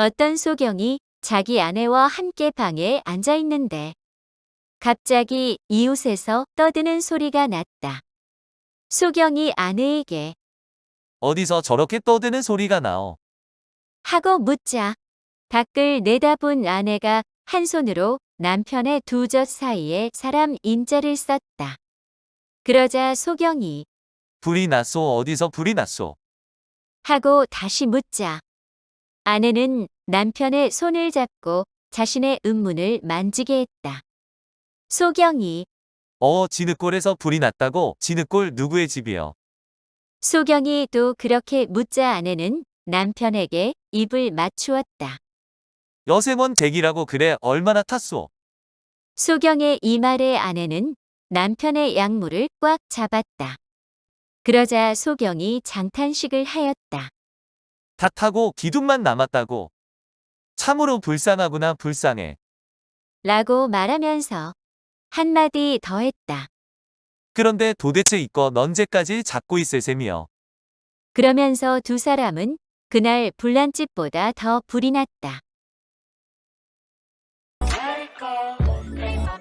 어떤 소경이 자기 아내와 함께 방에 앉아 있는데 갑자기 이웃에서 떠드는 소리가 났다. 소경이 아내에게 어디서 저렇게 떠드는 소리가 나오. 하고 묻자 밖을 내다본 아내가 한 손으로 남편의 두 젖 사이에 사람 인자를 썼다. 그러자 소경이 불이 났소 어디서 불이 났소. 하고 다시 묻자 아내는 남편의 손을 잡고 자신의 음문을 만지게 했다. 소경이 어 진흙골에서 불이 났다고 진흙골 누구의 집이요. 소경이 또 그렇게 묻자 아내는 남편에게 입을 맞추었다. 여세먼 댁이라고 그래 얼마나 탔소. 소경의 이 말에 아내는 남편의 양물을 꽉 잡았다. 그러자 소경이 장탄식을 하였다. 다 타고 기둥만 남았다고. 참으로 불쌍하구나 불쌍해. 라고 말하면서 한마디 더 했다. 그런데 도대체 이거 언제까지 잡고 있을 셈이여. 그러면서 두 사람은 그날 불난집보다 더 불이 났다. Take off, take